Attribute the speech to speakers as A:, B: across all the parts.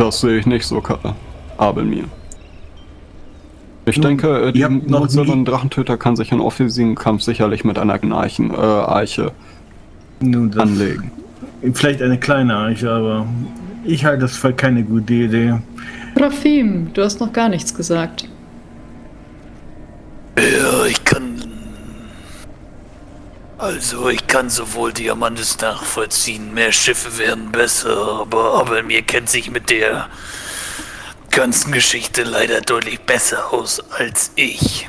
A: Das sehe ich nicht so, Abelmir. Ich
B: Nun,
A: denke, äh, die und Drachentöter kann sich in offensiven Kampf sicherlich mit einer Gnarchen, äh, Eiche
B: Nun, das
A: anlegen.
B: Vielleicht eine kleine Eiche, aber ich halte das für keine gute Idee.
C: Rafim, du hast noch gar nichts gesagt.
D: Also, ich kann sowohl Diamantes nachvollziehen, mehr Schiffe werden besser, aber, aber mir kennt sich mit der ganzen Geschichte leider deutlich besser aus als ich.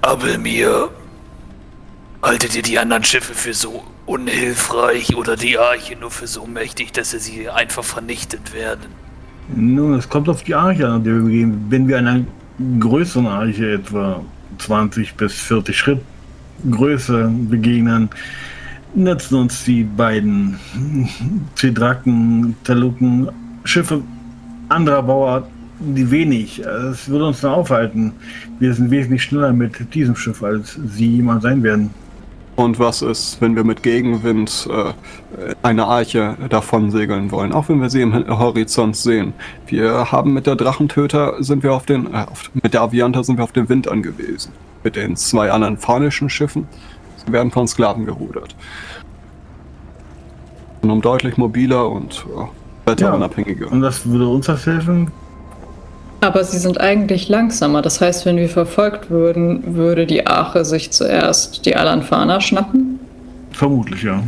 D: Aber mir. Haltet ihr die anderen Schiffe für so unhilfreich oder die Arche nur für so mächtig, dass sie einfach vernichtet werden?
B: Nun, es kommt auf die Arche an, die wir gehen. Wenn wir einer größeren Arche, etwa 20 bis 40 Schritt Größe begegnen, nutzen uns die beiden Zidraken, Taluken, Schiffe anderer Bauart die wenig. Es würde uns dann aufhalten. Wir sind wesentlich schneller mit diesem Schiff, als sie jemals sein werden.
A: Und was ist, wenn wir mit Gegenwind äh, eine Arche davon segeln wollen, auch wenn wir sie im Horizont sehen? Wir haben mit der Drachentöter sind wir auf den, äh, auf, mit der Avianta sind wir auf den Wind angewiesen. Mit den zwei anderen phanischen Schiffen sie werden von Sklaven gerudert. Und um deutlich mobiler und äh, wetterunabhängiger.
B: Und das würde uns das helfen?
C: Aber sie sind eigentlich langsamer. Das heißt, wenn wir verfolgt würden, würde die Ache sich zuerst die Alanfana schnappen?
B: Vermutlich, ja.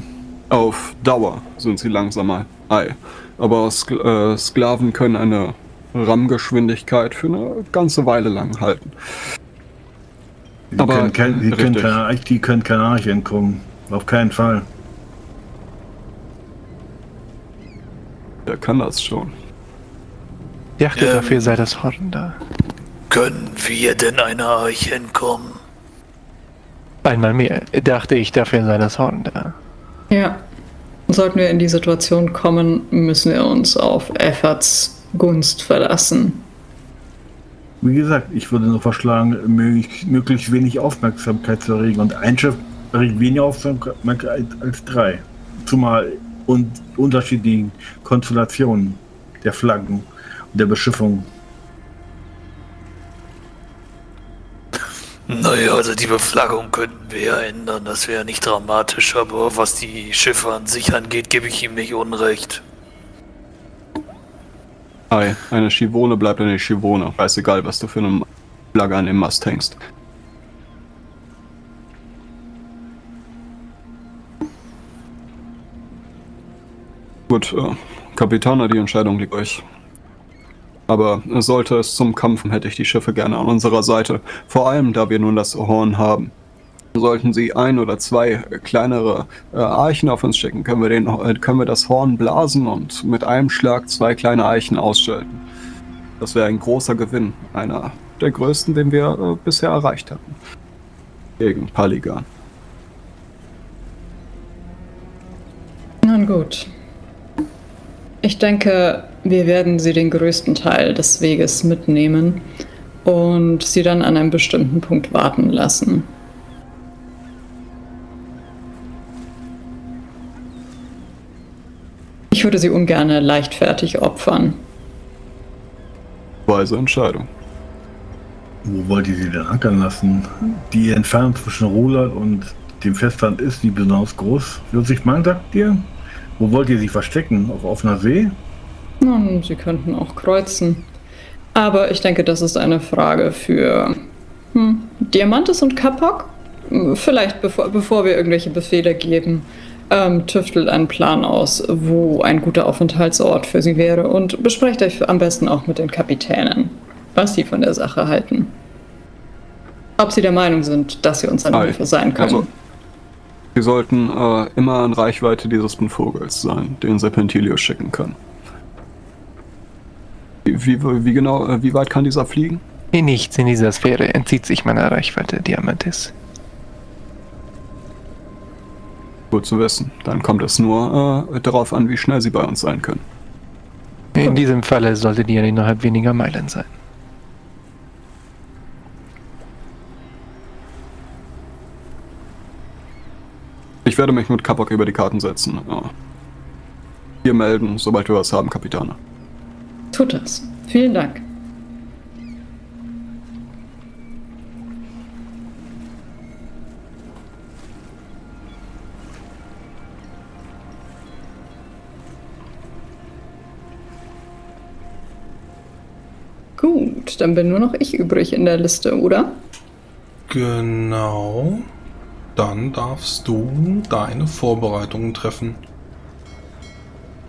A: Auf Dauer sind sie langsamer. Ei. Aber Sk äh, Sklaven können eine Rammgeschwindigkeit für eine ganze Weile lang halten.
B: Die
A: Aber-
B: können, kein, die, können
A: richtig.
B: keine, die können keine Arche entkommen. Auf keinen Fall.
A: Wer kann das schon?
E: Ich dachte,
D: Ähm.
E: dafür sei das Horn da.
D: Können wir denn einer Arche entkommen?
E: Einmal mehr. Dachte ich, dafür sei das Horn da.
C: Ja. Sollten wir in die Situation kommen, müssen wir uns auf Efforts Gunst verlassen.
B: Wie gesagt, ich würde nur vorschlagen, möglich, möglichst wenig Aufmerksamkeit zu erregen. Und ein Schiff erregt weniger Aufmerksamkeit als drei. Zumal und unterschiedlichen Konstellationen der Flaggen der Beschiffung.
D: Naja, also die Beflaggung könnten wir ja ändern, das wäre nicht dramatisch, aber was die Schiffe an sich angeht, gebe ich ihm nicht unrecht.
A: Ei, eine Schivone bleibt eine Schivone. Scheißegal, was du für eine Flagge an dem Mast hängst. Gut, äh, Kapitaner, die Entscheidung liegt euch. Aber sollte es zum Kampf, hätte ich die Schiffe gerne an unserer Seite. Vor allem, da wir nun das Horn haben. Sollten sie ein oder zwei kleinere äh, Eichen auf uns schicken, können wir, den, äh, können wir das Horn blasen und mit einem Schlag zwei kleine Eichen ausschalten. Das wäre ein großer Gewinn, einer der größten, den wir äh, bisher erreicht hatten. Gegen Paligan.
C: Nun gut. Ich denke, wir werden sie den größten Teil des Weges mitnehmen und sie dann an einem bestimmten Punkt warten lassen. Ich würde sie ungern leichtfertig opfern.
A: Weise Entscheidung.
B: Wo wollt ihr sie denn ankern lassen? Die Entfernung zwischen Roland und dem Festland ist die besonders groß. 40 Meilen, sagt ihr? Wo wollt ihr sie verstecken? Auf offener See?
C: Nun, sie könnten auch kreuzen. Aber ich denke, das ist eine Frage für hm, Diamantes und Kapok. Vielleicht bevor, bevor wir irgendwelche Befehle geben, ähm, tüftelt einen Plan aus, wo ein guter Aufenthaltsort für sie wäre und besprecht euch am besten auch mit den Kapitänen, was sie von der Sache halten. Ob sie der Meinung sind, dass sie uns eine
A: Ei,
C: Hilfe sein können.
A: also- Wir sollten äh, immer in Reichweite dieses Vogels sein, den Serpentilio schicken kann. Wie, wie, wie genau, äh, wie weit kann dieser fliegen?
E: Nichts in dieser Sphäre entzieht sich meiner Reichweite, Diamantis.
A: Gut zu wissen. Dann kommt es nur äh, darauf an, wie schnell sie bei uns sein können.
E: In diesem Falle sollte die ja innerhalb weniger Meilen sein.
A: Ich werde mich mit Kapok über die Karten setzen. Ja. Hier melden, sobald wir was haben, Kapitane.
C: Tut das. Vielen Dank. Gut, dann bin nur noch ich übrig in der Liste, oder?
F: Genau. Dann darfst du deine Vorbereitungen treffen.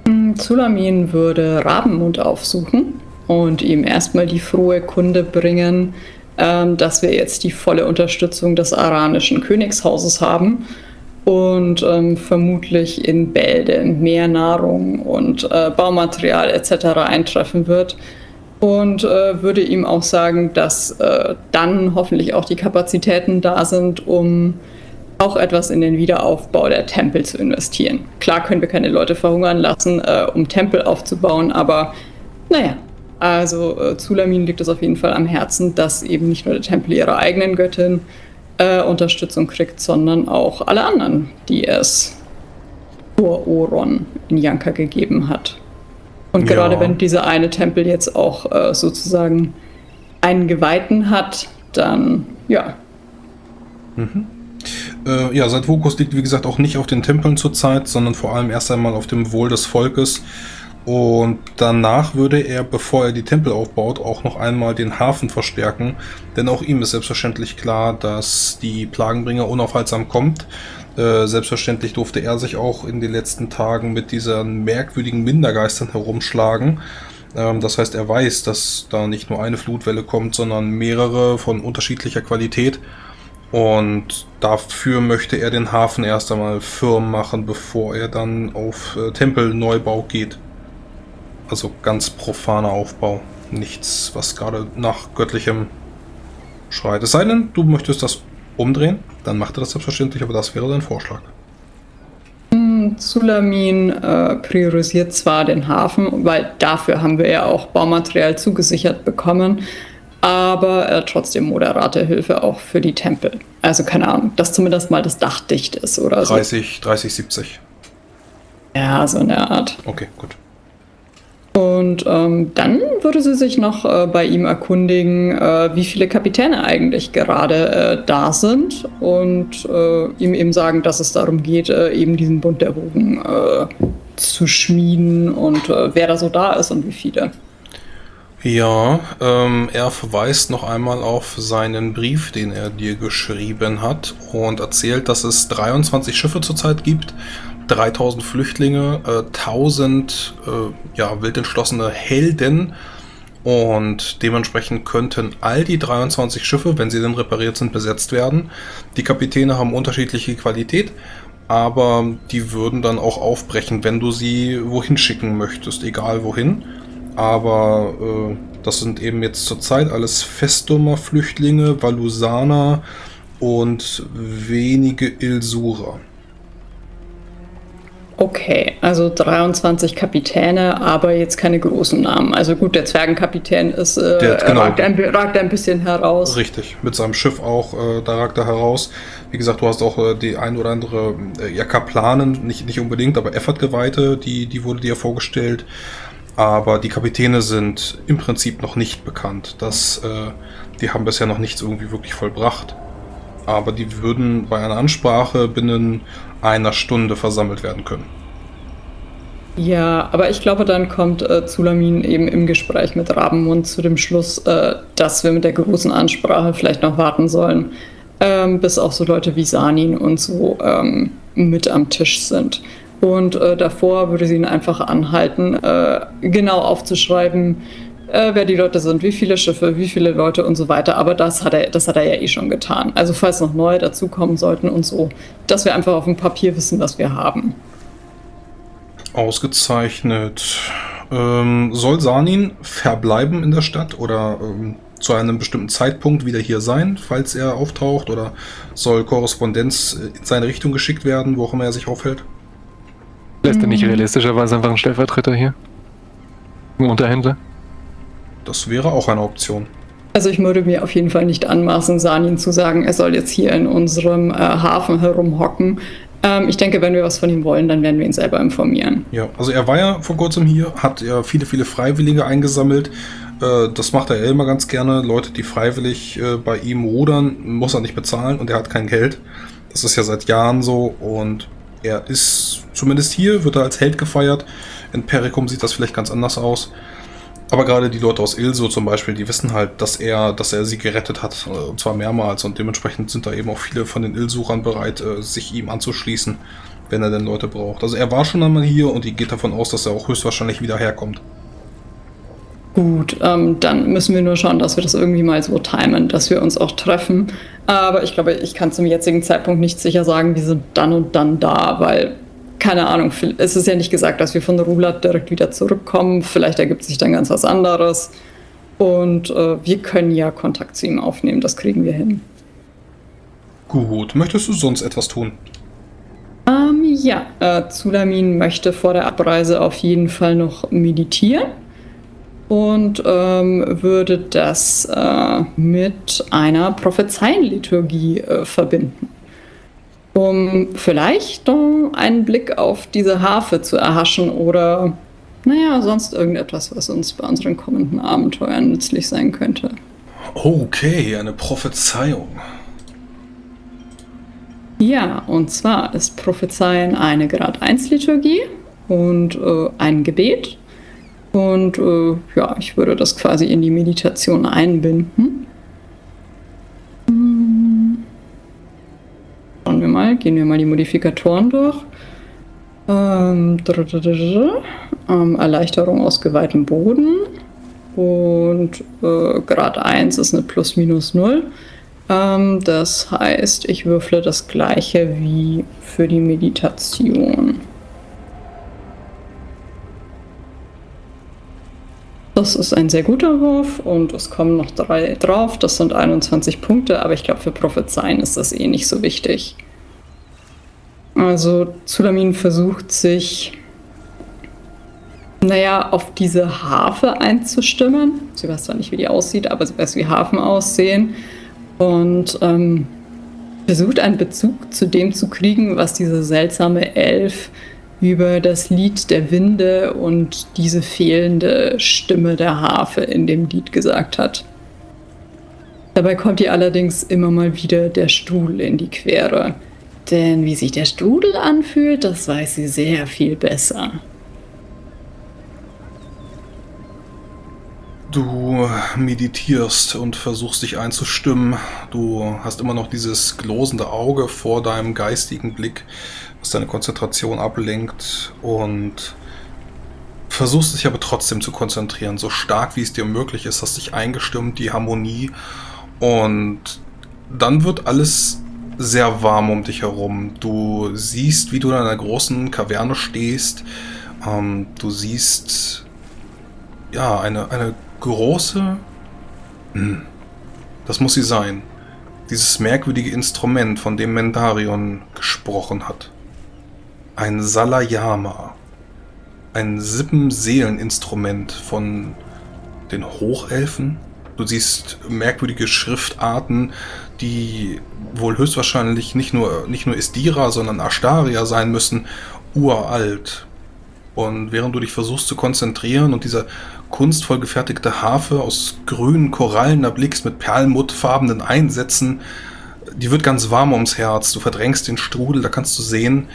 C: Hm, Zulamin würde Rabenmund aufsuchen und ihm erstmal die frohe Kunde bringen, ähm, dass wir jetzt die volle Unterstützung des aranischen Königshauses haben und ähm, vermutlich in Bälde mehr Nahrung und äh, Baumaterial etc. eintreffen wird. Und äh, würde ihm auch sagen, dass äh, dann hoffentlich auch die Kapazitäten da sind, um auch etwas in den Wiederaufbau der Tempel zu investieren. Klar können wir keine Leute verhungern lassen, äh, um Tempel aufzubauen, aber naja, also äh, Zulamin liegt es auf jeden Fall am Herzen, dass eben nicht nur der Tempel ihrer eigenen Göttin äh, Unterstützung kriegt, sondern auch alle anderen, die es vor Oron in Yanka gegeben hat. Und
F: Ja.
C: gerade wenn dieser eine Tempel jetzt auch äh, sozusagen einen Geweihten hat, dann ja,
F: Äh, ja, sein Fokus liegt wie gesagt auch nicht auf den Tempeln zurzeit, sondern vor allem erst einmal auf dem Wohl des Volkes. Und danach würde er, bevor er die Tempel aufbaut, auch noch einmal den Hafen verstärken. Denn auch ihm ist selbstverständlich klar, dass die Plagenbringer unaufhaltsam kommt. Äh, selbstverständlich durfte er sich auch in den letzten Tagen mit diesen merkwürdigen Mindergeistern herumschlagen. Ähm, das heißt, er weiß, dass da nicht nur eine Flutwelle kommt, sondern mehrere von unterschiedlicher Qualität. Und dafür möchte er den Hafen erst einmal firm machen, bevor er dann auf äh, Tempelneubau geht. Also ganz profaner Aufbau. Nichts, was gerade nach göttlichem schreit. Es sei denn, du möchtest das umdrehen, dann macht er das selbstverständlich, aber das wäre dein Vorschlag.
C: Zulamin äh, priorisiert zwar den Hafen, weil dafür haben wir ja auch Baumaterial zugesichert bekommen, aber äh, trotzdem moderate Hilfe auch für die Tempel. Also keine Ahnung, dass zumindest mal das Dach dicht ist oder so.
F: 30, 30, 70.
C: Ja, so eine Art.
F: Okay, gut.
C: Und ähm, dann würde sie sich noch äh, bei ihm erkundigen, äh, wie viele Kapitäne eigentlich gerade äh, da sind und äh, ihm eben sagen, dass es darum geht, äh, eben diesen Bund der Wogen äh, zu schmieden und wer da so da ist und wie viele.
F: Ja, ähm, er verweist noch einmal auf seinen Brief, den er dir geschrieben hat und erzählt, dass es 23 Schiffe zurzeit gibt, 3000 Flüchtlinge, äh, 1000 äh, ja, wild entschlossene Helden und dementsprechend könnten all die 23 Schiffe, wenn sie denn repariert sind, besetzt werden. Die Kapitäne haben unterschiedliche Qualität, aber die würden dann auch aufbrechen, wenn du sie wohin schicken möchtest, egal wohin. Aber äh, das sind eben jetzt zurzeit alles Festumer Flüchtlinge, Valusaner und wenige Ilsurer.
C: Okay, also 23 Kapitäne, aber jetzt keine großen Namen. Also gut, der Zwergenkapitän ist, äh,
F: Der- genau.
C: ragt, ein, ragt ein bisschen heraus.
F: Richtig, mit seinem Schiff auch, äh, da ragt er heraus. Wie gesagt, du hast auch äh, die ein oder andere äh, ja, Kaplanen, nicht, nicht unbedingt, aber Effort-Geweihte, die, die wurde dir vorgestellt. Aber die Kapitäne sind im Prinzip noch nicht bekannt. Das, äh, die haben bisher noch nichts irgendwie wirklich vollbracht. Aber die würden bei einer Ansprache binnen einer Stunde versammelt werden können.
C: Ja, aber ich glaube, dann kommt äh, Zulamin eben im Gespräch mit Rabenmund zu dem Schluss, äh, dass wir mit der großen Ansprache vielleicht noch warten sollen, ähm, bis auch so Leute wie Sanin und so ähm, mit am Tisch sind. Und äh, davor würde sie ihn einfach anhalten, äh, genau aufzuschreiben, äh, wer die Leute sind, wie viele Schiffe, wie viele Leute und so weiter. Aber das hat er, das hat er ja eh schon getan. Also falls noch neue dazukommen sollten und so, dass wir einfach auf dem Papier wissen, was wir haben.
F: Ausgezeichnet. Ähm, soll Sanin verbleiben in der Stadt oder ähm, zu einem bestimmten Zeitpunkt wieder hier sein, falls er auftaucht? Oder soll Korrespondenz äh, in seine Richtung geschickt werden, wo auch immer er sich aufhält?
E: Lässt er nicht realistischerweise einfach einen Stellvertreter hier? Ein Unterhändler?
F: Das wäre auch eine Option.
C: Also ich würde mir auf jeden Fall nicht anmaßen, Sanin zu sagen, er soll jetzt hier in unserem äh, Hafen herumhocken. Ähm, ich denke, wenn wir was von ihm wollen, dann werden wir ihn selber informieren.
F: Ja, also er war ja vor kurzem hier, hat ja viele, viele Freiwillige eingesammelt. Äh, das macht er ja immer ganz gerne. Leute, die freiwillig äh, bei ihm rudern, muss er nicht bezahlen und er hat kein Geld. Das ist ja seit Jahren so und er ist zumindest hier, wird er als Held gefeiert. In Perikum sieht das vielleicht ganz anders aus. Aber gerade die Leute aus Ilso zum Beispiel, die wissen halt, dass er, dass er sie gerettet hat, äh, und zwar mehrmals. Und dementsprechend sind da eben auch viele von den Ilsuchern bereit, äh, sich ihm anzuschließen, wenn er denn Leute braucht. Also er war schon einmal hier und die geht davon aus, dass er auch höchstwahrscheinlich wieder herkommt.
C: Gut, ähm, dann müssen wir nur schauen, dass wir das irgendwie mal so timen, dass wir uns auch treffen. Aber ich glaube, ich kann zum jetzigen Zeitpunkt nicht sicher sagen, wir sind dann und dann da, weil keine Ahnung, es ist ja nicht gesagt, dass wir von Rulat direkt wieder zurückkommen. Vielleicht ergibt sich dann ganz was anderes. Und äh, wir können ja Kontakt zu ihm aufnehmen, das kriegen wir hin.
F: Gut, möchtest du sonst etwas tun?
C: Ähm, ja, äh, Zulamin möchte vor der Abreise auf jeden Fall noch meditieren und ähm, würde das äh, mit einer Prophezeienliturgie äh, verbinden um vielleicht einen Blick auf diese Harfe zu erhaschen oder, naja, sonst irgendetwas, was uns bei unseren kommenden Abenteuern nützlich sein könnte.
F: Okay, eine Prophezeiung.
C: Ja, und zwar ist Prophezeien eine Grad 1 Liturgie und äh, ein Gebet. Und äh, ja, ich würde das quasi in die Meditation einbinden. Schauen wir mal, gehen wir mal die Modifikatoren durch. Ähm, Erleichterung aus geweihtem Boden. Und äh, Grad 1 ist eine Plus-Minus 0. Ähm, das heißt, ich würfle das gleiche wie für die Meditation. Das ist ein sehr guter Wurf und es kommen noch drei drauf. Das sind 21 Punkte, aber ich glaube, für Prophezeien ist das eh nicht so wichtig. Also Zulamin versucht sich, naja, auf diese Harfe einzustimmen. Sie weiß zwar nicht, wie die aussieht, aber sie weiß, wie Hafen aussehen. Und ähm, versucht einen Bezug zu dem zu kriegen, was diese seltsame Elf über das Lied der Winde und diese fehlende Stimme der Harfe in dem Lied gesagt hat. Dabei kommt ihr allerdings immer mal wieder der Stuhl in die Quere. Denn wie sich der Strudel anfühlt, das weiß sie sehr viel besser.
F: Du meditierst und versuchst dich einzustimmen. Du hast immer noch dieses glosende Auge vor deinem geistigen Blick, was deine Konzentration ablenkt und versuchst dich aber trotzdem zu konzentrieren, so stark wie es dir möglich ist, hast dich eingestimmt, die Harmonie und dann wird alles sehr warm um dich herum. Du siehst, wie du in einer großen Kaverne stehst. Ähm, du siehst ja eine, eine große. Hm, das muss sie sein. Dieses merkwürdige Instrument, von dem Mendarion gesprochen hat. Ein Salayama. Ein Sippenseeleninstrument von den Hochelfen. Du siehst merkwürdige Schriftarten, die wohl höchstwahrscheinlich nicht nur, nicht nur Istira, sondern Ashtaria sein müssen, uralt. Und während du dich versuchst zu konzentrieren und diese kunstvoll gefertigte Harfe aus grünen Korallen erblickst mit perlmuttfarbenen Einsätzen, die wird ganz warm ums Herz. Du verdrängst den Strudel, da kannst du sehen,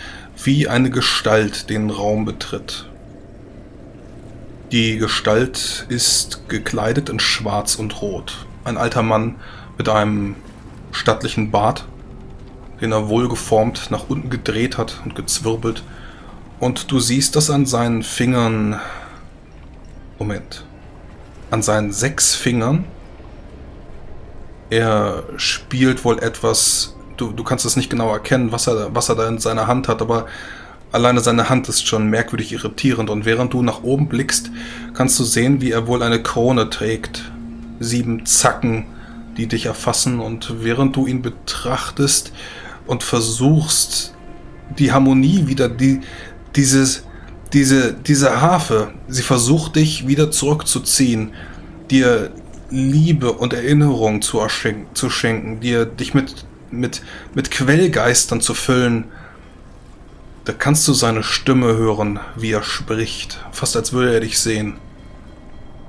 F: wie eine Gestalt den Raum betritt. Die Gestalt ist gekleidet in Schwarz und Rot. Ein alter Mann mit einem stattlichen Bart, den er wohlgeformt nach unten gedreht hat und gezwirbelt. Und du siehst, dass an seinen Fingern... Moment. An seinen sechs Fingern er spielt wohl etwas, du, du kannst es nicht genau erkennen, was er, was er da in seiner Hand hat, aber alleine seine Hand ist schon merkwürdig irritierend und während du nach oben blickst, kannst du sehen, wie er wohl eine Krone trägt. Sieben Zacken, die dich erfassen und während du ihn betrachtest und versuchst, die Harmonie wieder, die, dieses, diese, diese Harfe, sie versucht dich wieder zurückzuziehen, dir Liebe und Erinnerung zu, zu schenken, dir dich mit, mit, mit Quellgeistern zu füllen, Da kannst du seine Stimme hören, wie er spricht, fast als würde er dich sehen.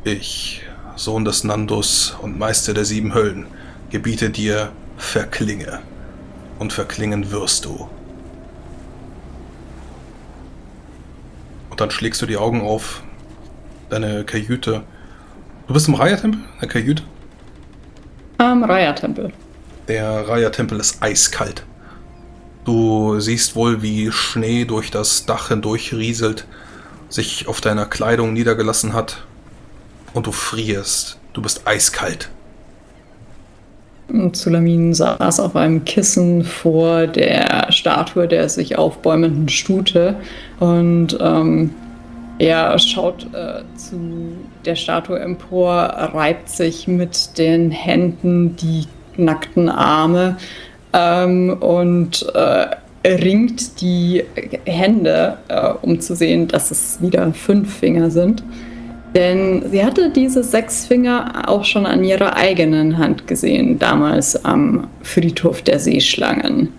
F: Ich, Sohn des Nandus und Meister der sieben Höllen, gebiete dir, verklinge. Und verklingen wirst du. Dann schlägst du die Augen auf, deine Kajüte. Du bist im Raya-Tempel? Eine Kajüte?
C: Am Raya-Tempel.
F: Der Raya-Tempel ist eiskalt. Du siehst wohl, wie Schnee durch das Dach hindurch rieselt, sich auf deiner Kleidung niedergelassen hat. Und du frierst. Du bist eiskalt.
C: Zulamin saß auf einem Kissen vor der Statue der sich aufbäumenden Stute und ähm, er schaut äh, zu der Statue empor, reibt sich mit den Händen die nackten Arme ähm, und äh, ringt die Hände, äh, um zu sehen, dass es wieder fünf Finger sind. Denn sie hatte diese sechs Finger auch schon an ihrer eigenen Hand gesehen, damals am Friedhof der Seeschlangen.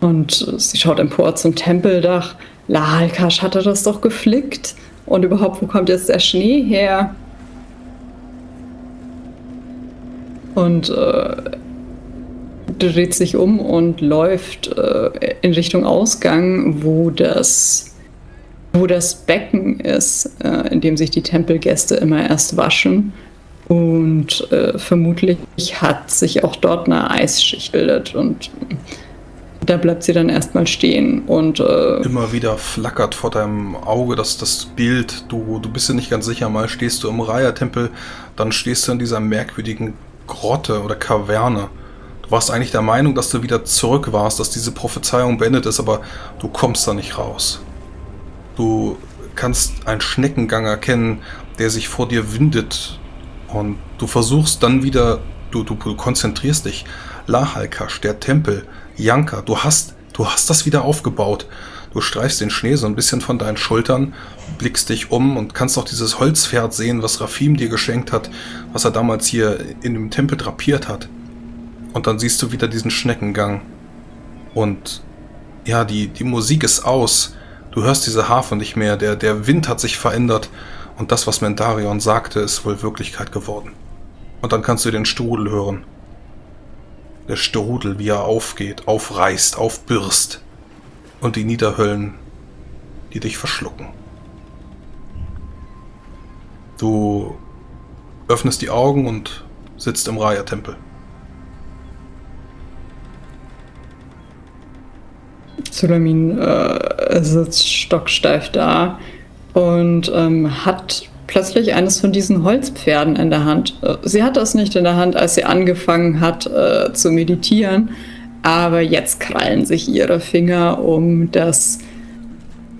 C: Und sie schaut empor zum Tempeldach. Lahalkash hatte das doch geflickt. Und überhaupt, wo kommt jetzt der Schnee her? Und äh, dreht sich um und läuft äh, in Richtung Ausgang, wo das wo das Becken ist, äh, in dem sich die Tempelgäste immer erst waschen. Und äh, vermutlich hat sich auch dort eine Eisschicht bildet und da bleibt sie dann erstmal stehen und äh,
F: Immer wieder flackert vor deinem Auge das, das Bild. Du, du bist dir nicht ganz sicher. Mal stehst du im Raya-Tempel, dann stehst du in dieser merkwürdigen Grotte oder Kaverne. Du warst eigentlich der Meinung, dass du wieder zurück warst, dass diese Prophezeiung beendet ist, aber du kommst da nicht raus. Du kannst einen Schneckengang erkennen, der sich vor dir windet. Und du versuchst dann wieder, du, du, du konzentrierst dich. Lahalkash, der Tempel, Yanka, du hast, du hast das wieder aufgebaut. Du streifst den Schnee so ein bisschen von deinen Schultern, blickst dich um und kannst auch dieses Holzpferd sehen, was Rafim dir geschenkt hat, was er damals hier in dem Tempel drapiert hat. Und dann siehst du wieder diesen Schneckengang. Und ja, die, die Musik ist aus. Du hörst diese Harfe nicht mehr, der, der Wind hat sich verändert und das, was Mentarion sagte, ist wohl Wirklichkeit geworden. Und dann kannst du den Strudel hören. Der Strudel, wie er aufgeht, aufreißt, aufbürst. Und die Niederhöllen, die dich verschlucken. Du öffnest die Augen und sitzt im Raya-Tempel.
C: Sulamin äh, sitzt stocksteif da und ähm, hat plötzlich eines von diesen Holzpferden in der Hand. Äh, sie hatte es nicht in der Hand, als sie angefangen hat äh, zu meditieren, aber jetzt krallen sich ihre Finger um das,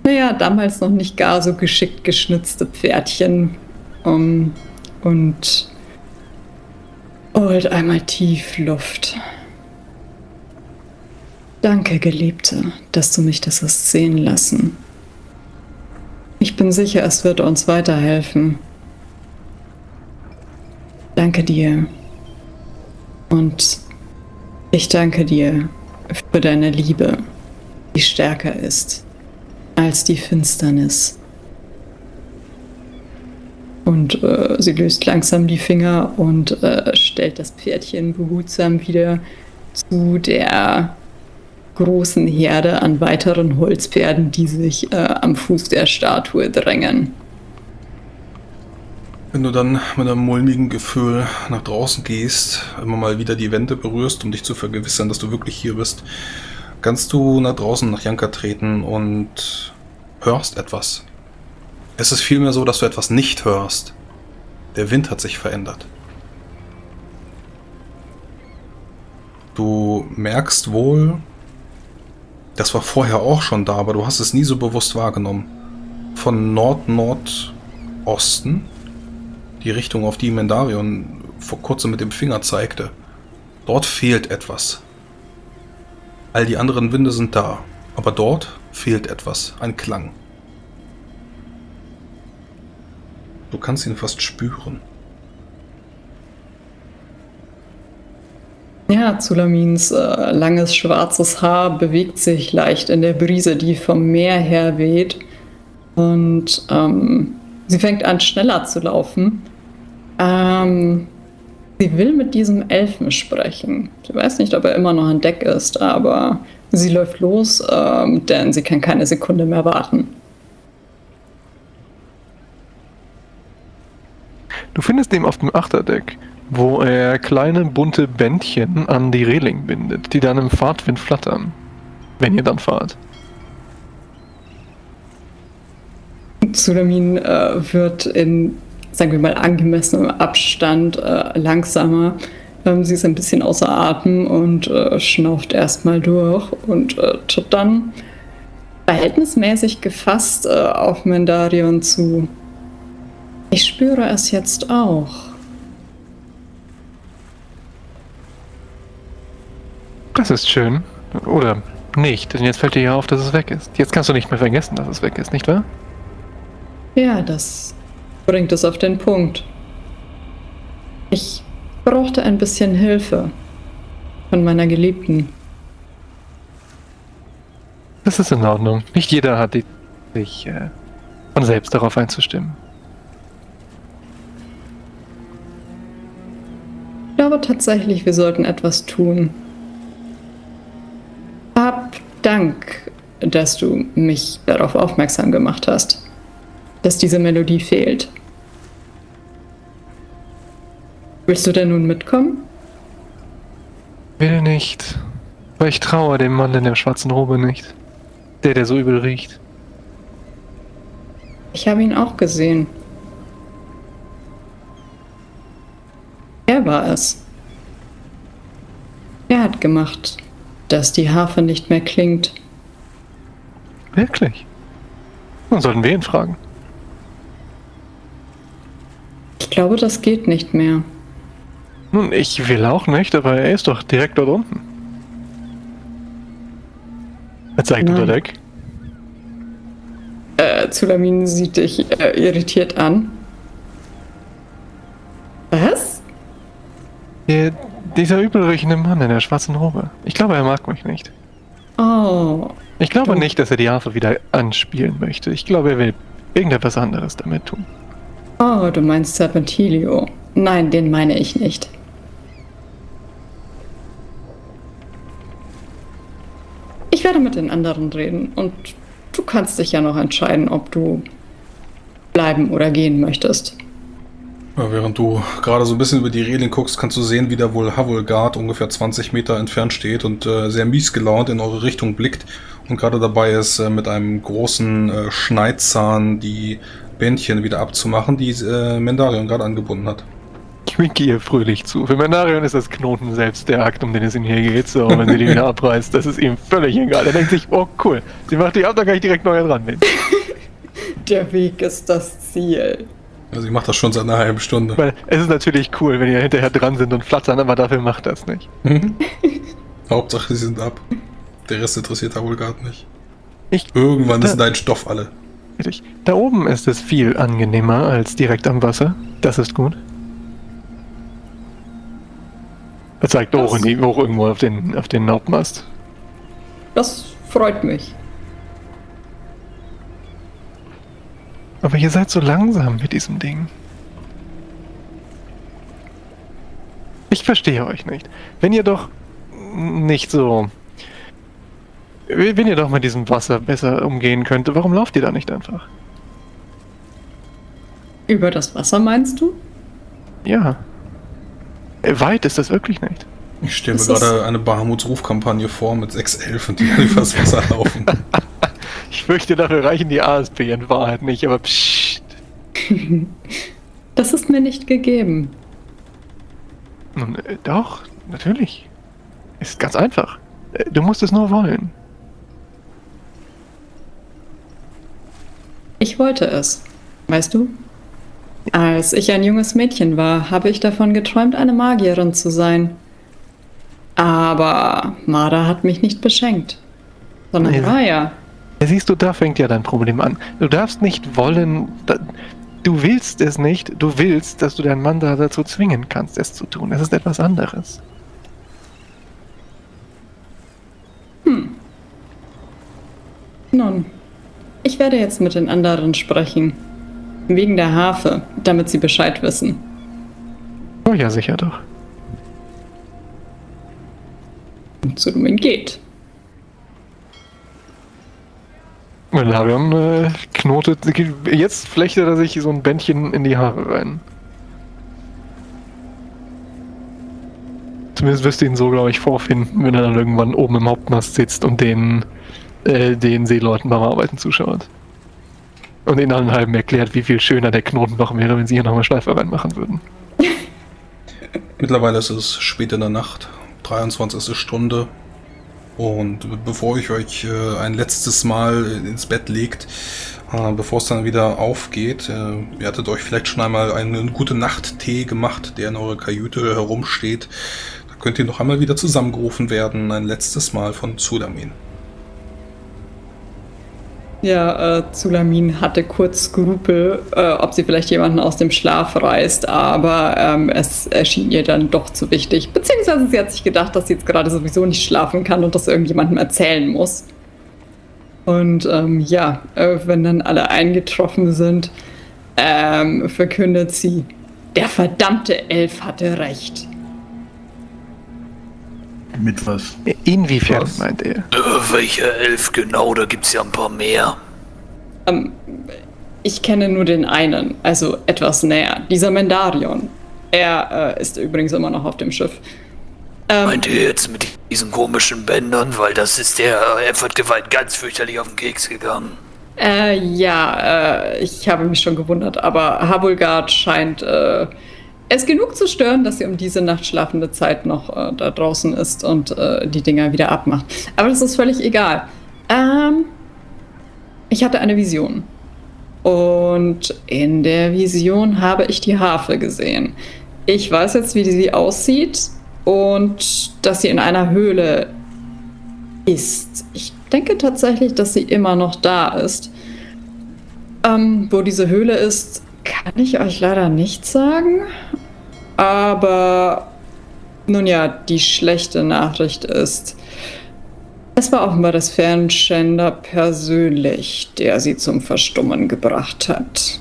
C: naja, damals noch nicht gar so geschickt geschnitzte Pferdchen um, und holt einmal tief Luft. Danke, Geliebte, dass du mich das hast sehen lassen. Ich bin sicher, es wird uns weiterhelfen. Danke dir. Und ich danke dir für deine Liebe, die stärker ist als die Finsternis. Und äh, sie löst langsam die Finger und äh, stellt das Pferdchen behutsam wieder zu der großen Herde an weiteren Holzpferden, die sich äh, am Fuß der Statue drängen.
F: Wenn du dann mit einem mulmigen Gefühl nach draußen gehst, immer mal wieder die Wände berührst, um dich zu vergewissern, dass du wirklich hier bist, kannst du nach draußen nach Janka treten und hörst etwas. Es ist vielmehr so, dass du etwas nicht hörst. Der Wind hat sich verändert. Du merkst wohl, das war vorher auch schon da, aber du hast es nie so bewusst wahrgenommen. Von Nord-Nordosten, die Richtung, auf die Mendarion vor kurzem mit dem Finger zeigte. Dort fehlt etwas. All die anderen Winde sind da, aber dort fehlt etwas, ein Klang. Du kannst ihn fast spüren.
C: Ja, Zulamins äh, langes schwarzes Haar bewegt sich leicht in der Brise, die vom Meer her weht. Und ähm, sie fängt an, schneller zu laufen. Ähm, sie will mit diesem Elfen sprechen. Sie weiß nicht, ob er immer noch an Deck ist, aber sie läuft los, ähm, denn sie kann keine Sekunde mehr warten.
E: Du findest ihn auf dem Achterdeck, wo er kleine bunte Bändchen an die Reling bindet, die dann im Fahrtwind flattern. Wenn ihr dann fahrt.
C: Sulamin äh, wird in, sagen wir mal, angemessenem Abstand äh, langsamer. Ähm, sie ist ein bisschen außer Atem und äh, schnauft erstmal durch und äh, tritt dann verhältnismäßig gefasst äh, auf Mendarion zu. Ich spüre es jetzt auch.
E: Das ist schön. Oder nicht, denn jetzt fällt dir ja auf, dass es weg ist. Jetzt kannst du nicht mehr vergessen, dass es weg ist, nicht wahr?
C: Ja, das bringt es auf den Punkt. Ich brauchte ein bisschen Hilfe von meiner Geliebten.
E: Das ist in Ordnung. Nicht jeder hat die, sich äh, von selbst darauf einzustimmen.
C: Ich glaube tatsächlich, wir sollten etwas tun. Dank, dass du mich darauf aufmerksam gemacht hast, dass diese Melodie fehlt. Willst du denn nun mitkommen?
E: Will nicht. Weil ich traue dem Mann in der schwarzen Robe nicht. Der, der so übel riecht.
C: Ich habe ihn auch gesehen. Er war es. Er hat gemacht, dass die Harfe nicht mehr klingt.
E: Wirklich? Dann sollten wir ihn fragen.
C: Ich glaube, das geht nicht mehr.
E: Nun, ich will auch nicht, aber er ist doch direkt dort unten. Er zeigt unter Deck.
C: Äh, Zulamin sieht dich äh, irritiert an. Was?
E: Der, dieser übelriechende Mann in der schwarzen Robe. Ich glaube, er mag mich nicht.
C: Oh,
E: Ich glaube
C: Du-
E: nicht, dass er die Harfe wieder anspielen möchte. Ich glaube, er will irgendetwas anderes damit tun.
C: oh, du meinst Serpentilio. Nein, den meine ich nicht. Ich werde mit den anderen reden und du kannst dich ja noch entscheiden, ob du bleiben oder gehen möchtest.
F: Ja, während du gerade so ein bisschen über die Reling guckst, kannst du sehen, wie da wohl Havulgard ungefähr 20 Meter entfernt steht und äh, sehr mies gelaunt in eure Richtung blickt und gerade dabei ist, äh, mit einem großen äh, Schneidzahn die Bändchen wieder abzumachen, die äh, Mendarion gerade angebunden hat.
E: Ich winke ihr fröhlich zu. Für Menarion ist das Knoten selbst der Akt, um den es ihm hier geht. So, wenn sie die wieder abreißt, das ist ihm völlig egal. Er denkt sich, oh cool, sie macht die ab, dann kann ich direkt neu dran bin.
C: Der Weg ist das Ziel.
F: Also ich mache das schon seit einer halben Stunde.
E: Weil es ist natürlich cool, wenn ihr hinterher dran sind und flattern, aber dafür macht das nicht.
F: Mhm. Hauptsache, sie sind ab. Der Rest interessiert Havulgard nicht.
E: Ich,
F: Irgendwann
E: Da-
F: ist dein Stoff alle.
E: richtig. Da oben ist es viel angenehmer als direkt am Wasser. Das ist gut. Er zeigt hoch, in die, hoch irgendwo auf den, auf den Hauptmast.
C: Das freut mich.
E: Aber ihr seid so langsam mit diesem Ding. Ich verstehe euch nicht. Wenn ihr doch nicht so. Wenn ihr doch mit diesem Wasser besser umgehen könnte, warum lauft ihr da nicht einfach?
C: Über das Wasser meinst du?
E: Ja. Äh, Weit ist das wirklich nicht.
F: Ich stelle mir
C: Das
F: gerade eine Bahamuts Rufkampagne vor mit sechs Elfen, die übers Wasser laufen.
E: Ich fürchte, dafür reichen die ASP in Wahrheit nicht, aber pssst.
C: Das ist mir nicht gegeben.
E: Nun, äh, doch, natürlich. Ist ganz einfach. Äh, Du musst es nur wollen.
C: Ich wollte es. Weißt du? Als ich ein junges Mädchen war, habe ich davon geträumt, eine Magierin zu sein. Aber Mara hat mich nicht beschenkt, sondern
E: Ja.
C: Raya.
E: Ja, siehst du, da fängt ja dein Problem an. Du darfst nicht wollen, da, du willst es nicht, du willst, dass du deinen Mann da dazu zwingen kannst, es zu tun. Es ist etwas anderes. Hm.
C: Nun, ich werde jetzt mit den anderen sprechen. Wegen der Harfe, damit sie Bescheid wissen.
E: Oh ja, sicher doch.
C: Und Zu dem geht.
E: Melarion äh, knotet, jetzt flechtet er sich so ein Bändchen in die Haare rein. Zumindest wirst du ihn so, glaube ich, vorfinden, wenn er dann irgendwann oben im Hauptmast sitzt und den, äh, den Seeleuten beim Arbeiten zuschaut. Und ihnen dann halben erklärt, wie viel schöner der Knoten noch wäre, wenn sie hier nochmal Schleifer reinmachen würden.
F: Mittlerweile ist es spät in der Nacht, 23. Stunde. Und bevor ich euch äh, ein letztes Mal ins Bett legt, äh, bevor es dann wieder aufgeht, äh, ihr hattet euch vielleicht schon einmal einen gute Nacht-Tee gemacht, der in eurer Kajüte herumsteht. Da könnt ihr noch einmal wieder zusammengerufen werden, ein letztes Mal von Zudamin.
C: Ja, äh, Zulamin hatte kurz Skrupel, äh, ob sie vielleicht jemanden aus dem Schlaf reißt, aber ähm, es erschien ihr dann doch zu wichtig. Beziehungsweise sie hat sich gedacht, dass sie jetzt gerade sowieso nicht schlafen kann und das irgendjemandem erzählen muss. Und ähm, ja, äh, wenn dann alle eingetroffen sind, ähm, verkündet sie, der verdammte Elf hatte recht.
B: Mit was?
E: Inwiefern,
F: Was?
E: meint er?
D: Äh, welcher Elf genau? Da gibt's ja ein paar mehr.
C: Ähm, ich kenne nur den einen, also etwas näher. Dieser Mendarion. Er äh, ist übrigens immer noch auf dem Schiff. Ähm,
D: Meint ihr jetzt mit diesen komischen Bändern? Weil das ist der äh, Effort-Gewalt ganz fürchterlich auf den Keks gegangen.
C: Äh, ja, äh, ich habe mich schon gewundert, aber Habulgard scheint äh, es genug zu stören, dass sie um diese Nacht schlafende Zeit noch äh, da draußen ist und äh, die Dinger wieder abmacht. Aber das ist völlig egal. Ähm, ich hatte eine Vision. Und in der Vision habe ich die Harfe gesehen. Ich weiß jetzt, wie sie aussieht und dass sie in einer Höhle ist. Ich denke tatsächlich, dass sie immer noch da ist. Ähm, wo diese Höhle ist, kann ich euch leider nicht sagen. Aber nun ja, die schlechte Nachricht ist, es war offenbar das Fernschänder persönlich, der sie zum Verstummen gebracht hat.